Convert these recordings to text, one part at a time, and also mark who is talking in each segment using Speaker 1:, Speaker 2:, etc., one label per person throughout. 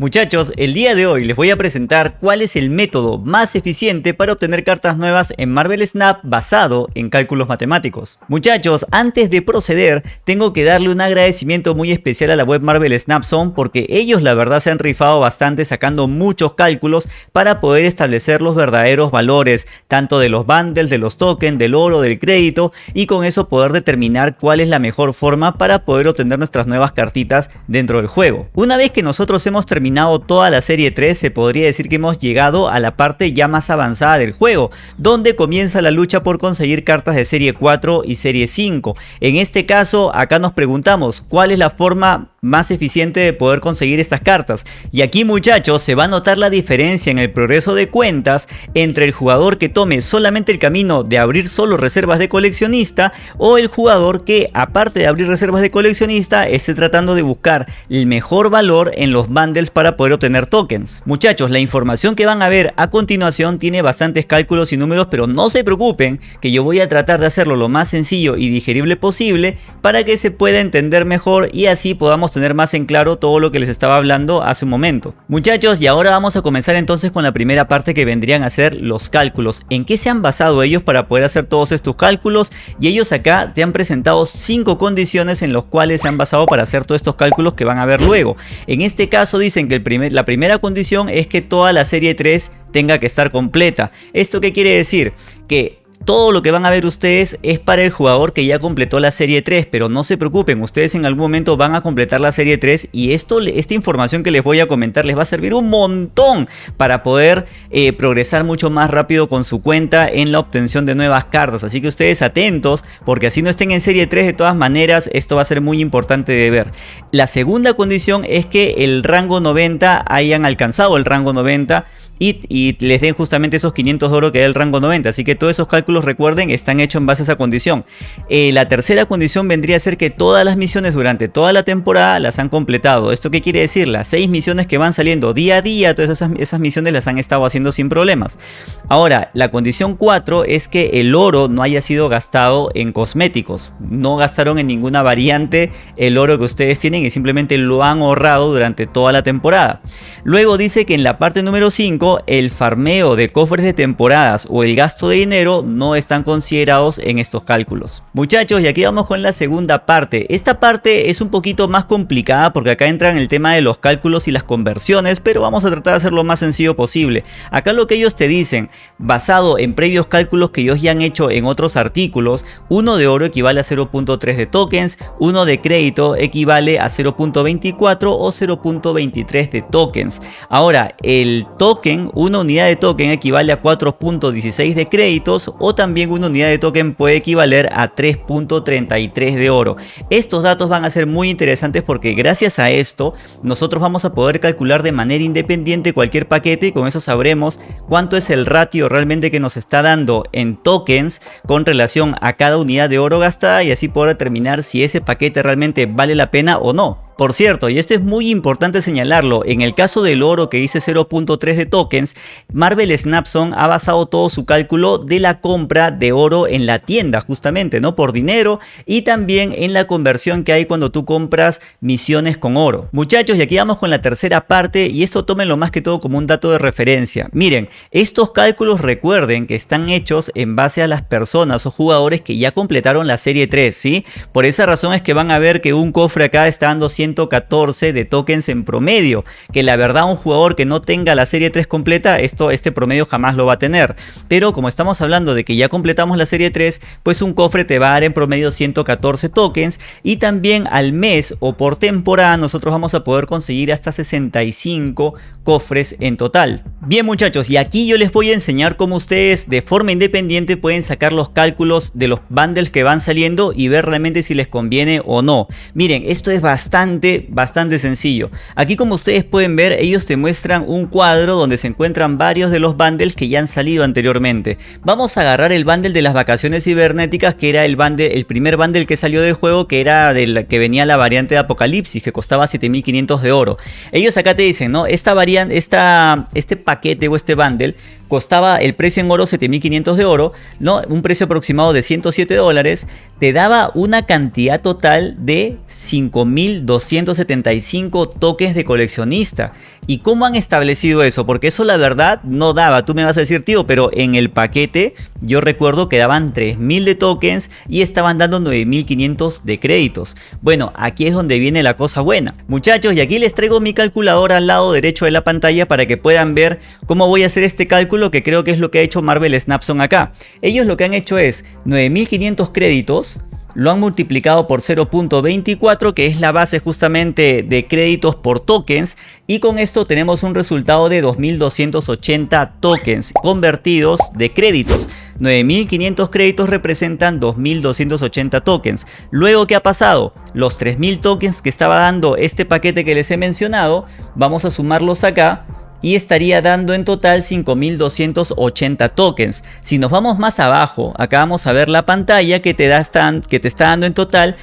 Speaker 1: Muchachos, el día de hoy les voy a presentar cuál es el método más eficiente para obtener cartas nuevas en Marvel Snap basado en cálculos matemáticos. Muchachos, antes de proceder, tengo que darle un agradecimiento muy especial a la web Marvel Snap Zone porque ellos la verdad se han rifado bastante sacando muchos cálculos para poder establecer los verdaderos valores, tanto de los bundles, de los tokens, del oro, del crédito y con eso poder determinar cuál es la mejor forma para poder obtener nuestras nuevas cartitas dentro del juego. Una vez que nosotros hemos terminado toda la serie 3 se podría decir que hemos llegado a la parte ya más avanzada del juego, donde comienza la lucha por conseguir cartas de serie 4 y serie 5. En este caso acá nos preguntamos cuál es la forma más eficiente de poder conseguir estas cartas. Y aquí muchachos se va a notar la diferencia en el progreso de cuentas entre el jugador que tome solamente el camino de abrir solo reservas de coleccionista o el jugador que aparte de abrir reservas de coleccionista esté tratando de buscar el mejor valor en los bundles para poder obtener tokens. Muchachos la información que van a ver a continuación tiene bastantes cálculos y números pero no se preocupen que yo voy a tratar de hacerlo lo más sencillo y digerible posible para que se pueda entender mejor y así podamos tener más en claro todo lo que les estaba hablando hace un momento. Muchachos, y ahora vamos a comenzar entonces con la primera parte que vendrían a ser los cálculos. ¿En qué se han basado ellos para poder hacer todos estos cálculos? Y ellos acá te han presentado cinco condiciones en las cuales se han basado para hacer todos estos cálculos que van a ver luego. En este caso dicen que el primer, la primera condición es que toda la serie 3 tenga que estar completa. ¿Esto qué quiere decir? Que todo lo que van a ver ustedes es para el jugador que ya completó la serie 3, pero no se preocupen, ustedes en algún momento van a completar la serie 3 y esto, esta información que les voy a comentar les va a servir un montón para poder eh, progresar mucho más rápido con su cuenta en la obtención de nuevas cartas. Así que ustedes atentos, porque así no estén en serie 3 de todas maneras, esto va a ser muy importante de ver. La segunda condición es que el rango 90 hayan alcanzado el rango 90 y, les den justamente esos 500 de oro que da el rango 90. Así que todos esos cálculos, recuerden, están hechos en base a esa condición. Eh, la tercera condición vendría a ser que todas las misiones durante toda la temporada las han completado. ¿Esto qué quiere decir? Las 6 misiones que van saliendo día a día, todas esas, esas misiones las han estado haciendo sin problemas. Ahora, la condición 4 es que el oro no haya sido gastado en cosméticos. No gastaron en ninguna variante el oro que ustedes tienen y simplemente lo han ahorrado durante toda la temporada. Luego dice que en la parte número 5 el farmeo de cofres de temporadas o el gasto de dinero están considerados en estos cálculos. Muchachos, y aquí vamos con la segunda parte. Esta parte es un poquito más complicada porque acá entran el tema de los cálculos y las conversiones, pero vamos a tratar de hacerlo lo más sencillo posible. Acá lo que ellos te dicen, basado en previos cálculos que ellos ya han hecho en otros artículos, uno de oro equivale a 0.3 de tokens, uno de crédito equivale a 0.24 o 0.23 de tokens. Ahora, el token una unidad de token equivale a 4.16 de créditos o también una unidad de token puede equivaler a 3.33 de oro. Estos datos van a ser muy interesantes porque gracias a esto nosotros vamos a poder calcular de manera independiente cualquier paquete y con eso sabremos cuánto es el ratio realmente que nos está dando en tokens con relación a cada unidad de oro gastada y así poder determinar si ese paquete realmente vale la pena o no. Por cierto, y esto es muy importante señalarlo, en el caso del oro que dice 0.3 de tokens, Marvel Snapson ha basado todo su cálculo de la compra de oro en la tienda justamente, ¿no? Por dinero y también en la conversión que hay cuando tú compras misiones con oro. Muchachos, y aquí vamos con la tercera parte y esto tómenlo más que todo como un dato de referencia. Miren, estos cálculos recuerden que están hechos en base a las personas o jugadores que ya completaron la serie 3, ¿sí? Por esa razón es que van a ver que un cofre acá está dando 100 114 de tokens en promedio, que la verdad un jugador que no tenga la serie 3 completa, esto, este promedio jamás lo va a tener. Pero como estamos hablando de que ya completamos la serie 3, pues un cofre te va a dar en promedio 114 tokens y también al mes o por temporada nosotros vamos a poder conseguir hasta 65 cofres en total. Bien muchachos, y aquí yo les voy a enseñar cómo ustedes de forma independiente pueden sacar los cálculos de los bundles que van saliendo y ver realmente si les conviene o no. Miren, esto es bastante bastante, sencillo. Aquí como ustedes pueden ver, ellos te muestran un cuadro donde se encuentran varios de los bundles que ya han salido anteriormente. Vamos a agarrar el bundle de las vacaciones cibernéticas, que era el, bundle, el primer bundle que salió del juego, que era del que venía la variante de Apocalipsis, que costaba 7500 de oro. Ellos acá te dicen, ¿no? Esta variante, esta, este paquete o este bundle costaba el precio en oro 7500 de oro, ¿no? un precio aproximado de 107 dólares, te daba una cantidad total de 5275 tokens de coleccionista. ¿Y cómo han establecido eso? Porque eso la verdad no daba. Tú me vas a decir, tío, pero en el paquete yo recuerdo que daban 3000 de tokens y estaban dando 9500 de créditos. Bueno, aquí es donde viene la cosa buena. Muchachos, y aquí les traigo mi calculadora al lado derecho de la pantalla para que puedan ver cómo voy a hacer este cálculo que creo que es lo que ha hecho Marvel Snapson acá. Ellos lo que han hecho es 9500 créditos lo han multiplicado por 0.24 que es la base justamente de créditos por tokens y con esto tenemos un resultado de 2280 tokens convertidos de créditos 9500 créditos representan 2280 tokens luego ¿qué ha pasado? los 3000 tokens que estaba dando este paquete que les he mencionado vamos a sumarlos acá y estaría dando en total 5280 tokens. Si nos vamos más abajo, acá vamos a ver la pantalla que te, da que te está dando en total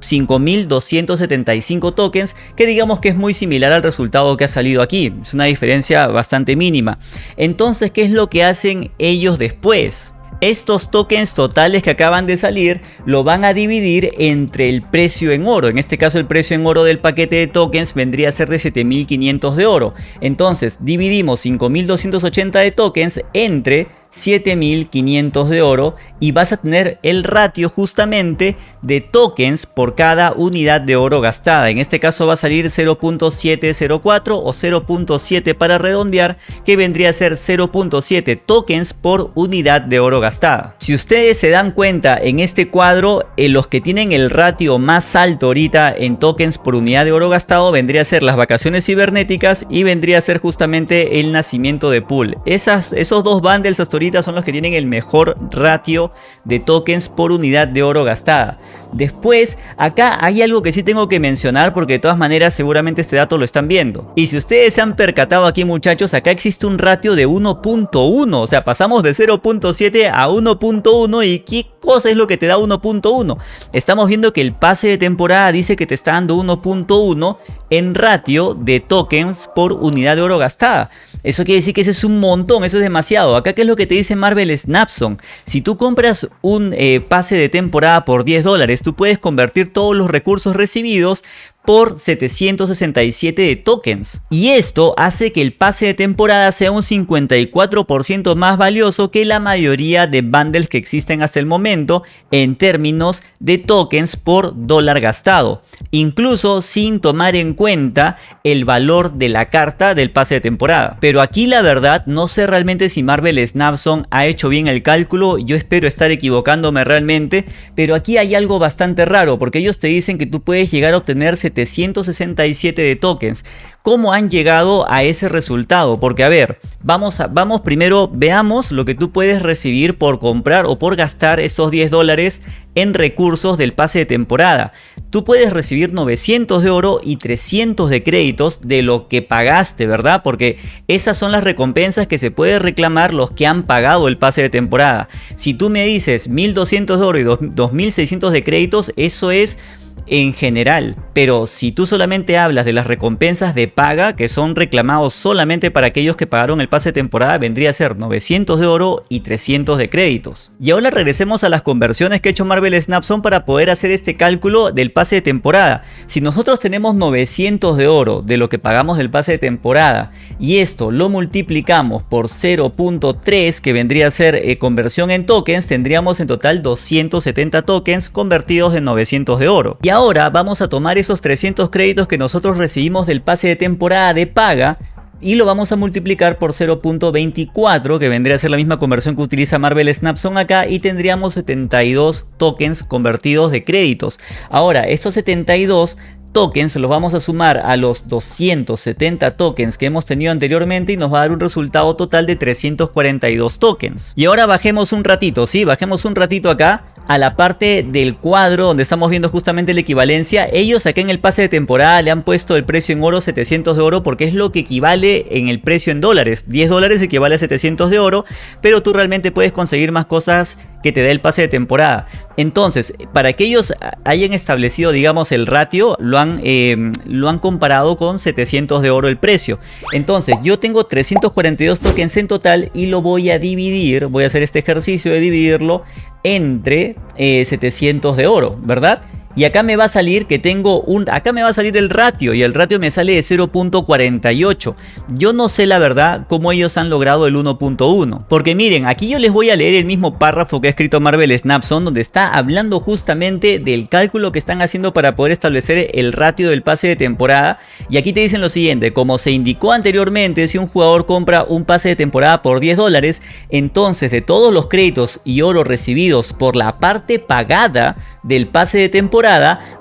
Speaker 1: 5275 tokens, que digamos que es muy similar al resultado que ha salido aquí. Es una diferencia bastante mínima. Entonces, ¿qué es lo que hacen ellos después? Estos tokens totales que acaban de salir lo van a dividir entre el precio en oro. En este caso el precio en oro del paquete de tokens vendría a ser de 7500 de oro. Entonces dividimos 5280 de tokens entre 7500 de oro y vas a tener el ratio justamente de tokens por cada unidad de oro gastada. En este caso va a salir 0.704 o 0.7 para redondear que vendría a ser 0.7 tokens por unidad de oro gastada. Si ustedes se dan cuenta en este cuadro en los que tienen el ratio más alto ahorita en tokens por unidad de oro gastado vendría a ser las vacaciones cibernéticas y vendría a ser justamente el nacimiento de pool. Esas, esos dos bundles hasta son los que tienen el mejor ratio de tokens por unidad de oro gastada. Después, acá hay algo que sí tengo que mencionar porque de todas maneras seguramente este dato lo están viendo. Y si ustedes se han percatado aquí muchachos, acá existe un ratio de 1.1, o sea pasamos de 0.7 a 1.1 y ¿qué cosa es lo que te da 1.1? Estamos viendo que el pase de temporada dice que te está dando 1.1 en ratio de tokens por unidad de oro gastada. Eso quiere decir que ese es un montón, eso es demasiado. Acá qué es lo que te dice Marvel Snapson. Si tú compras un eh, pase de temporada por 10 dólares, tú puedes convertir todos los recursos recibidos por 767 de tokens. Y esto hace que el pase de temporada sea un 54% más valioso que la mayoría de bundles que existen hasta el momento en términos de tokens por dólar gastado. Incluso sin tomar en cuenta el valor de la carta del pase de temporada. Pero aquí la verdad no sé realmente si Marvel Snapson ha hecho bien el cálculo. Yo espero estar equivocándome realmente. Pero aquí hay algo bastante raro porque ellos te dicen que tú puedes llegar a obtener 767 de tokens. ¿Cómo han llegado a ese resultado? Porque a ver, vamos, a, vamos primero, veamos lo que tú puedes recibir por comprar o por gastar estos 10 dólares en recursos del pase de temporada. Tú puedes recibir 900 de oro y 300 de créditos de lo que pagaste, ¿verdad? Porque esas son las recompensas que se puede reclamar los que han pagado el pase de temporada. Si tú me dices 1200 de oro y 2600 de créditos, eso es en general, pero si tú solamente hablas de las recompensas de paga que son reclamados solamente para aquellos que pagaron el pase de temporada vendría a ser 900 de oro y 300 de créditos. Y ahora regresemos a las conversiones que ha hecho Marvel Snapson para poder hacer este cálculo del pase de temporada. Si nosotros tenemos 900 de oro de lo que pagamos del pase de temporada y esto lo multiplicamos por 0.3 que vendría a ser eh, conversión en tokens, tendríamos en total 270 tokens convertidos en 900 de oro. Ahora vamos a tomar esos 300 créditos que nosotros recibimos del pase de temporada de paga y lo vamos a multiplicar por 0.24 que vendría a ser la misma conversión que utiliza Marvel Snapson acá y tendríamos 72 tokens convertidos de créditos. Ahora estos 72 tokens los vamos a sumar a los 270 tokens que hemos tenido anteriormente y nos va a dar un resultado total de 342 tokens. Y ahora bajemos un ratito, ¿sí? Bajemos un ratito acá a la parte del cuadro donde estamos viendo justamente la equivalencia. Ellos acá en el pase de temporada le han puesto el precio en oro 700 de oro porque es lo que equivale en el precio en dólares. 10 dólares equivale a 700 de oro, pero tú realmente puedes conseguir más cosas que te dé el pase de temporada. Entonces, para que ellos hayan establecido, digamos, el ratio, lo han, em, lo han comparado con 700 de oro el precio. Entonces, yo tengo 342 tokens en total y lo voy a dividir, voy a hacer este ejercicio de dividirlo entre 700 eh, de oro, ¿verdad? Y acá me va a salir que tengo un... Acá me va a salir el ratio y el ratio me sale de 0.48. Yo no sé la verdad cómo ellos han logrado el 1.1. Porque miren, aquí yo les voy a leer el mismo párrafo que ha escrito Marvel Snapson donde está hablando justamente del cálculo que están haciendo para poder establecer el ratio del pase de temporada. Y aquí te dicen lo siguiente, como se indicó anteriormente, si un jugador compra un pase de temporada por 10 dólares, entonces de todos los créditos y oro recibidos por la parte pagada del pase de temporada,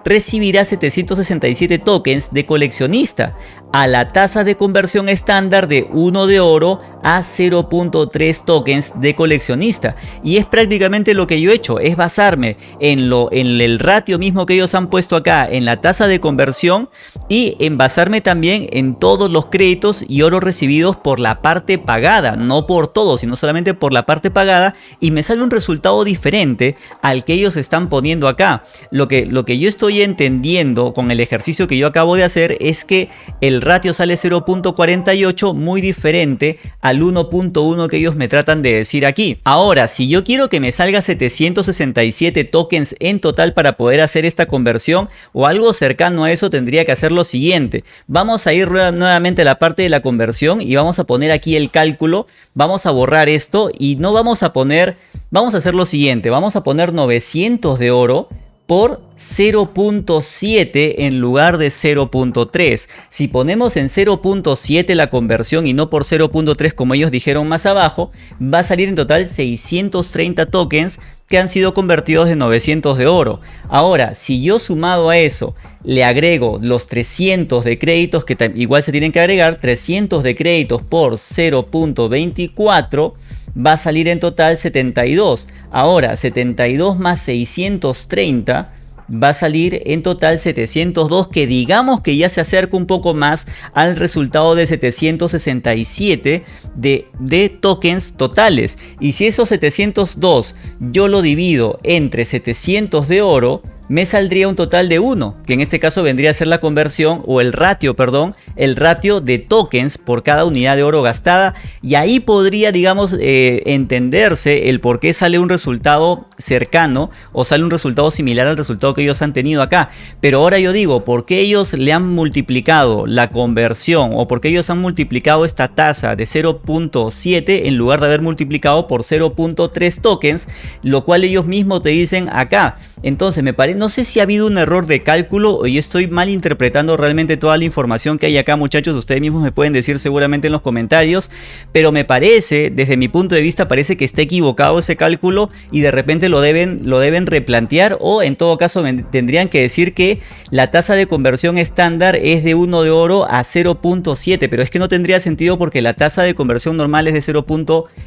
Speaker 1: recibirá 767 tokens de coleccionista a la tasa de conversión estándar de 1 de oro a 0.3 tokens de coleccionista. Y es prácticamente lo que yo he hecho es basarme en lo en el ratio mismo que ellos han puesto acá en la tasa de conversión y en basarme también en todos los créditos y oro recibidos por la parte pagada no por todo sino solamente por la parte pagada y me sale un resultado diferente al que ellos están poniendo acá. Lo que lo que yo estoy entendiendo con el ejercicio que yo acabo de hacer es que el ratio sale 0.48 muy diferente al 1.1 que ellos me tratan de decir aquí. Ahora, si yo quiero que me salga 767 tokens en total para poder hacer esta conversión o algo cercano a eso tendría que hacer lo siguiente. Vamos a ir nuevamente a la parte de la conversión y vamos a poner aquí el cálculo. Vamos a borrar esto y no vamos a poner, vamos a hacer lo siguiente. Vamos a poner 900 de oro por 0.7 en lugar de 0.3. Si ponemos en 0.7 la conversión y no por 0.3 como ellos dijeron más abajo, va a salir en total 630 tokens que han sido convertidos de 900 de oro. Ahora, si yo sumado a eso le agrego los 300 de créditos que igual se tienen que agregar, 300 de créditos por 0.24 va a salir en total 72. Ahora, 72 más 630 va a salir en total 702 que digamos que ya se acerca un poco más al resultado de 767 de, tokens totales y si esos 702 yo lo divido entre 700 de oro me saldría un total de 1, que en este caso vendría a ser la conversión o el ratio, perdón, el ratio de tokens por cada unidad de oro gastada y ahí podría, digamos, eh, entenderse el por qué sale un resultado cercano o sale un resultado similar al resultado que ellos han tenido acá. Pero ahora yo digo, ¿por qué ellos le han multiplicado la conversión o por qué ellos han multiplicado esta tasa de 0.7 en lugar de haber multiplicado por 0.3 tokens, lo cual ellos mismos te dicen acá? Entonces me parece no sé si ha habido un error de cálculo o yo estoy mal interpretando realmente toda la información que hay acá muchachos, ustedes mismos me pueden decir seguramente en los comentarios, pero me parece, desde mi punto de vista parece que está equivocado ese cálculo y de repente lo deben, lo deben replantear o en todo caso tendrían que decir que la tasa de conversión estándar es de 1 de oro a 0.7, pero es que no tendría sentido porque la tasa de conversión normal es de 0.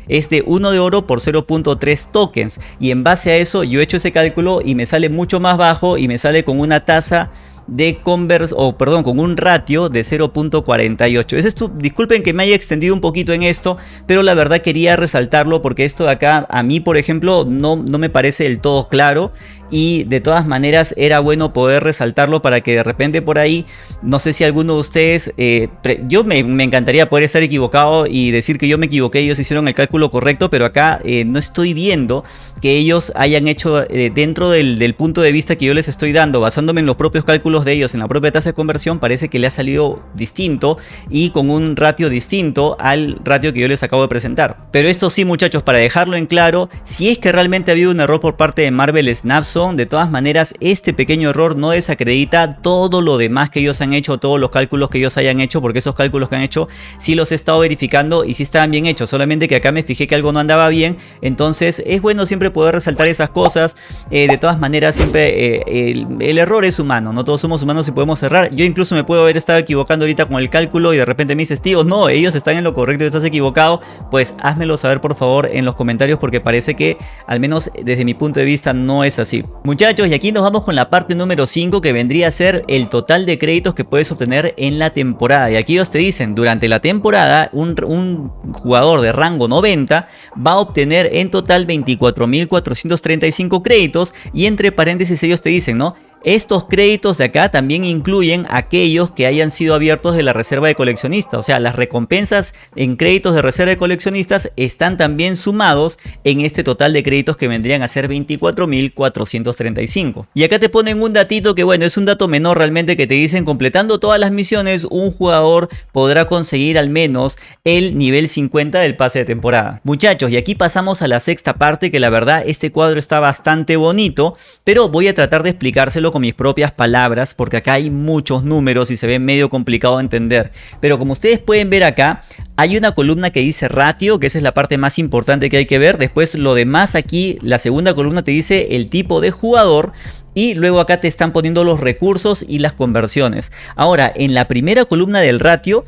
Speaker 1: es de 1 de oro por 0.3 tokens y en base a eso yo he hecho ese cálculo y me sale mucho más bajo y me sale con una tasa de convers o perdón, con un ratio de 0.48. Es esto, disculpen que me haya extendido un poquito en esto, pero la verdad quería resaltarlo porque esto de acá a mí, por ejemplo, no, no me parece del todo claro y de todas maneras era bueno poder resaltarlo para que de repente por ahí, no sé si alguno de ustedes, eh, yo me, encantaría poder estar equivocado y decir que yo me equivoqué, ellos hicieron el cálculo correcto, pero acá eh, no estoy viendo que ellos hayan hecho eh, dentro del, del punto de vista que yo les estoy dando, basándome en los propios cálculos de ellos, en la propia tasa de conversión, parece que le ha salido distinto y con un ratio distinto al ratio que yo les acabo de presentar. Pero esto sí muchachos, para dejarlo en claro, si es que realmente ha habido un error por parte de Marvel Snapson, de todas maneras, este pequeño error no desacredita todo lo demás que ellos han hecho, todos los cálculos que ellos hayan hecho, porque esos cálculos que han hecho sí los he estado verificando y sí estaban bien hechos, solamente que acá me fijé que algo no andaba bien, entonces es bueno siempre poder resaltar esas cosas, eh, de todas maneras siempre eh, el, error es humano, no todos somos humanos y podemos errar. Yo incluso me puedo haber estado equivocando ahorita con el cálculo y de repente me dices, tío, no, ellos están en lo correcto y estás equivocado. Pues házmelo saber por favor en los comentarios porque parece que al menos desde mi punto de vista no es así. Muchachos, y aquí nos vamos con la parte número 5 que vendría a ser el total de créditos que puedes obtener en la temporada. Y aquí ellos te dicen, durante la temporada un, jugador de rango 90 va a obtener en total 24.435 créditos y entre paréntesis ellos te dicen, ¿no? Estos créditos de acá también incluyen aquellos que hayan sido abiertos de la reserva de coleccionistas. O sea, las recompensas en créditos de reserva de coleccionistas están también sumados en este total de créditos que vendrían a ser 24.435. Y acá te ponen un datito que bueno, es un dato menor realmente que te dicen completando todas las misiones un jugador podrá conseguir al menos el nivel 50 del pase de temporada. Muchachos, y aquí pasamos a la sexta parte que la verdad este cuadro está bastante bonito, pero voy a tratar de explicárselo con mis propias palabras porque acá hay muchos números y se ve medio complicado de entender. Pero como ustedes pueden ver acá, hay una columna que dice ratio, que esa es la parte más importante que hay que ver. Después lo demás aquí, la segunda columna te dice el tipo de jugador y luego acá te están poniendo los recursos y las conversiones. Ahora, en la primera columna del ratio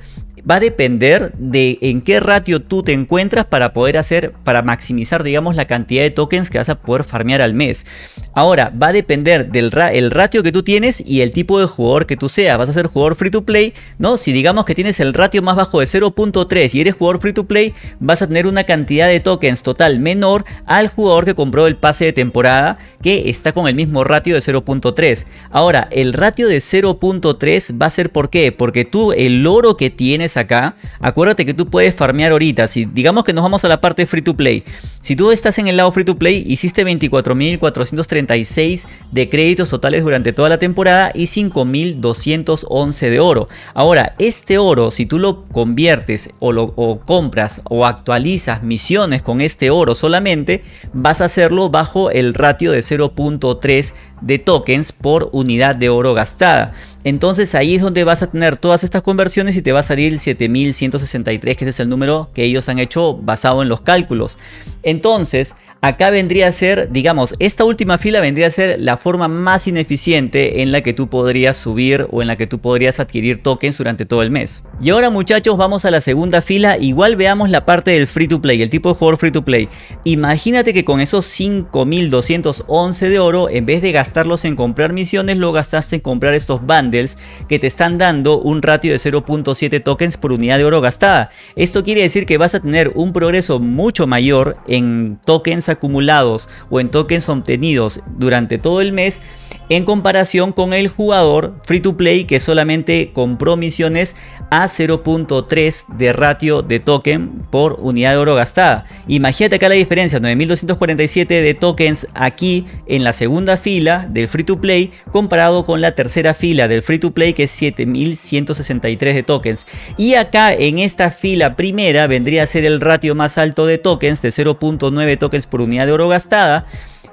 Speaker 1: va a depender de en qué ratio tú te encuentras para poder hacer, para maximizar digamos la cantidad de tokens que vas a poder farmear al mes. Ahora va a depender del el ratio que tú tienes y el tipo de jugador que tú seas. Vas a ser jugador free to play, ¿no? Si digamos que tienes el ratio más bajo de 0.3 y eres jugador free to play, vas a tener una cantidad de tokens total menor al jugador que compró el pase de temporada que está con el mismo ratio de 0.3. Ahora, el ratio de 0.3 va a ser ¿por qué? Porque tú el oro que tienes acá, acuérdate que tú puedes farmear ahorita. Si digamos que nos vamos a la parte free to play. Si tú estás en el lado free to play, hiciste 24.436 de créditos totales durante toda la temporada y 5.211 de oro. Ahora, este oro, si tú lo conviertes o lo compras o actualizas misiones con este oro solamente, vas a hacerlo bajo el ratio de 0.3 de tokens por unidad de oro gastada. Entonces ahí es donde vas a tener todas estas conversiones y te va a salir 7163, que ese es el número que ellos han hecho basado en los cálculos. Entonces, acá vendría a ser, digamos, esta última fila vendría a ser la forma más ineficiente en la que tú podrías subir o en la que tú podrías adquirir tokens durante todo el mes. Y ahora muchachos, vamos a la segunda fila. Igual veamos la parte del free to play, el tipo de jugador free to play. Imagínate que con esos 5211 de oro, en vez de gastarlos en comprar misiones, lo gastaste en comprar estos bundles que te están dando un ratio de 0.7 tokens por unidad de oro gastada. Esto quiere decir que vas a tener un progreso mucho mayor en tokens acumulados o en tokens obtenidos durante todo el mes en comparación con el jugador free to play que solamente compró misiones a 0.3 de ratio de token por unidad de oro gastada. Imagínate acá la diferencia, 9247 de tokens aquí en la segunda fila del free to play comparado con la tercera fila del free to play que es 7163 de tokens. Y acá en esta fila primera vendría a ser el ratio más alto de tokens de 0.9 tokens por unidad de oro gastada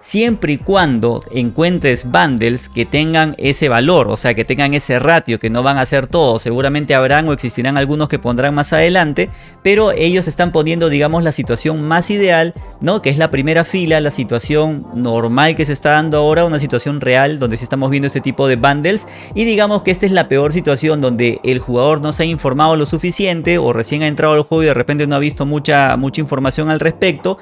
Speaker 1: siempre y cuando encuentres bundles que tengan ese valor, o sea, que tengan ese ratio, que no van a ser todos, seguramente habrán o existirán algunos que pondrán más adelante, pero ellos están poniendo, digamos, la situación más ideal, ¿no? Que es la primera fila, la situación normal que se está dando ahora, una situación real donde sí estamos viendo este tipo de bundles, y digamos que esta es la peor situación donde el jugador no se ha informado lo suficiente o recién ha entrado al juego y de repente no ha visto mucha, mucha información al respecto,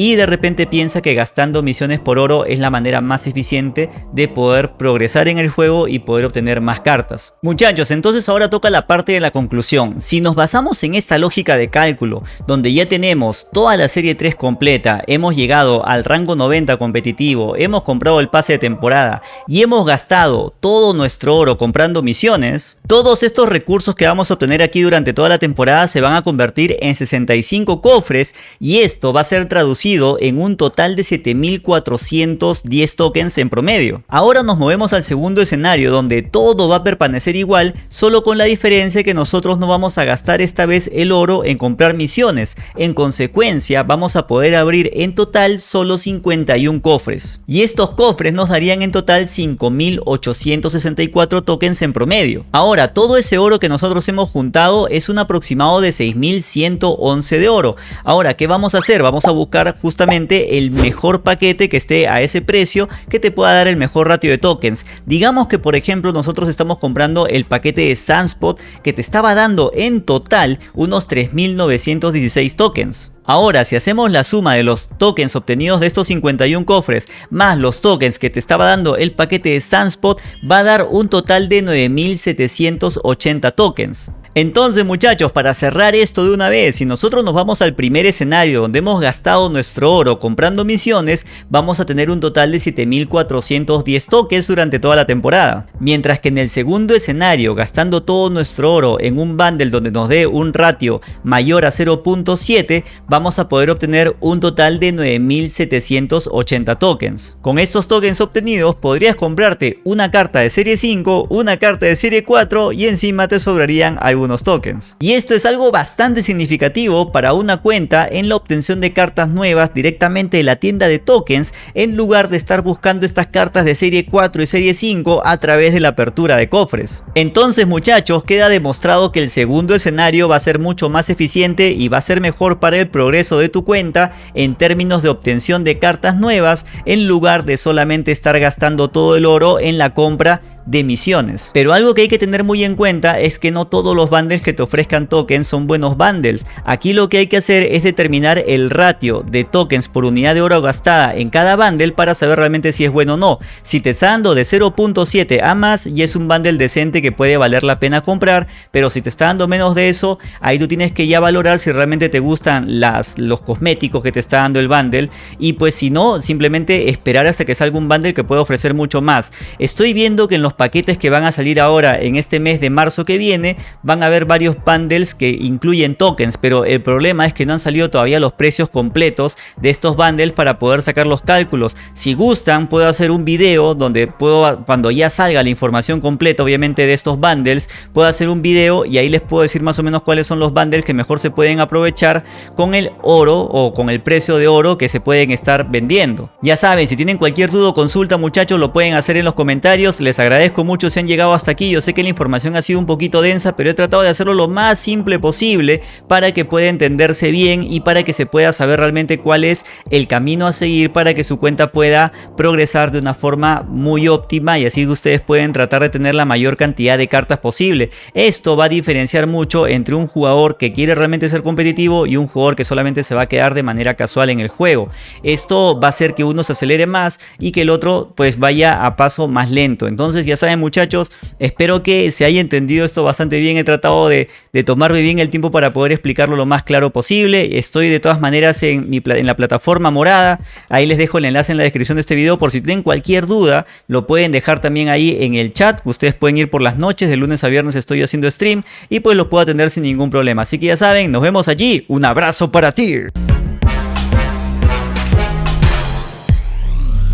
Speaker 1: y de repente piensa que gastando misiones por oro es la manera más eficiente de poder progresar en el juego y poder obtener más cartas. Muchachos, entonces ahora toca la parte de la conclusión. Si nos basamos en esta lógica de cálculo, donde ya tenemos toda la serie 3 completa, hemos llegado al rango 90 competitivo, hemos comprado el pase de temporada y hemos gastado todo nuestro oro comprando misiones, todos estos recursos que vamos a obtener aquí durante toda la temporada se van a convertir en 65 cofres y esto va a ser traducido en un total de 7410 tokens en promedio. Ahora nos movemos al segundo escenario donde todo va a permanecer igual, solo con la diferencia que nosotros no vamos a gastar esta vez el oro en comprar misiones. En consecuencia, vamos a poder abrir en total solo 51 cofres. Y estos cofres nos darían en total 5864 tokens en promedio. Ahora, todo ese oro que nosotros hemos juntado es un aproximado de 6111 de oro. Ahora, ¿qué vamos a hacer? Vamos a buscar justamente el mejor paquete que esté a ese precio que te pueda dar el mejor ratio de tokens. Digamos que por ejemplo nosotros estamos comprando el paquete de Sunspot que te estaba dando en total unos 3916 tokens. Ahora, si hacemos la suma de los tokens obtenidos de estos 51 cofres más los tokens que te estaba dando el paquete de Sunspot, va a dar un total de 9780 tokens. Entonces muchachos, para cerrar esto de una vez, si nosotros nos vamos al primer escenario donde hemos gastado nuestro oro comprando misiones, vamos a tener un total de 7410 tokens durante toda la temporada. Mientras que en el segundo escenario, gastando todo nuestro oro en un bundle donde nos dé un ratio mayor a 0.7, vamos a poder obtener un total de 9780 tokens. Con estos tokens obtenidos podrías comprarte una carta de serie 5, una carta de serie 4 y encima te sobrarían algunos tokens. Y esto es algo bastante significativo para una cuenta en la obtención de cartas nuevas directamente de la tienda de tokens en lugar de estar buscando estas cartas de serie 4 y serie 5 a través de la apertura de cofres. Entonces muchachos queda demostrado que el segundo escenario va a ser mucho más eficiente y va a ser mejor para el progreso de tu cuenta en términos de obtención de cartas nuevas en lugar de solamente estar gastando todo el oro en la compra de misiones. Pero algo que hay que tener muy en cuenta es que no todos los bundles que te ofrezcan tokens son buenos bundles. Aquí lo que hay que hacer es determinar el ratio de tokens por unidad de oro gastada en cada bundle para saber realmente si es bueno o no. Si te está dando de 0.7 a más y es un bundle decente que puede valer la pena comprar, pero si te está dando menos de eso, ahí tú tienes que ya valorar si realmente te gustan las, los cosméticos que te está dando el bundle y pues si no, simplemente esperar hasta que salga un bundle que pueda ofrecer mucho más. Estoy viendo que en los paquetes que van a salir ahora en este mes de marzo que viene, van a haber varios bundles que incluyen tokens, pero el problema es que no han salido todavía los precios completos de estos bundles para poder sacar los cálculos. Si gustan, puedo hacer un video donde puedo, cuando ya salga la información completa, obviamente de estos bundles, puedo hacer un video y ahí les puedo decir más o menos cuáles son los bundles que mejor se pueden aprovechar con el oro o con el precio de oro que se pueden estar vendiendo. Ya saben, si tienen cualquier duda o consulta muchachos, lo pueden hacer en los comentarios, les agradezco agradezco mucho si han llegado hasta aquí. Yo sé que la información ha sido un poquito densa, pero he tratado de hacerlo lo más simple posible para que pueda entenderse bien y para que se pueda saber realmente cuál es el camino a seguir para que su cuenta pueda progresar de una forma muy óptima y así ustedes pueden tratar de tener la mayor cantidad de cartas posible. Esto va a diferenciar mucho entre un jugador que quiere realmente ser competitivo y un jugador que solamente se va a quedar de manera casual en el juego. Esto va a hacer que uno se acelere más y que el otro pues vaya a paso más lento. Entonces ya saben muchachos, espero que se haya entendido esto bastante bien. He tratado de, tomarme bien el tiempo para poder explicarlo lo más claro posible. Estoy de todas maneras en, en la plataforma morada. Ahí les dejo el enlace en la descripción de este video por si tienen cualquier duda. Lo pueden dejar también ahí en el chat. Ustedes pueden ir por las noches, de lunes a viernes estoy haciendo stream y pues lo puedo atender sin ningún problema. Así que ya saben, nos vemos allí. Un abrazo para ti.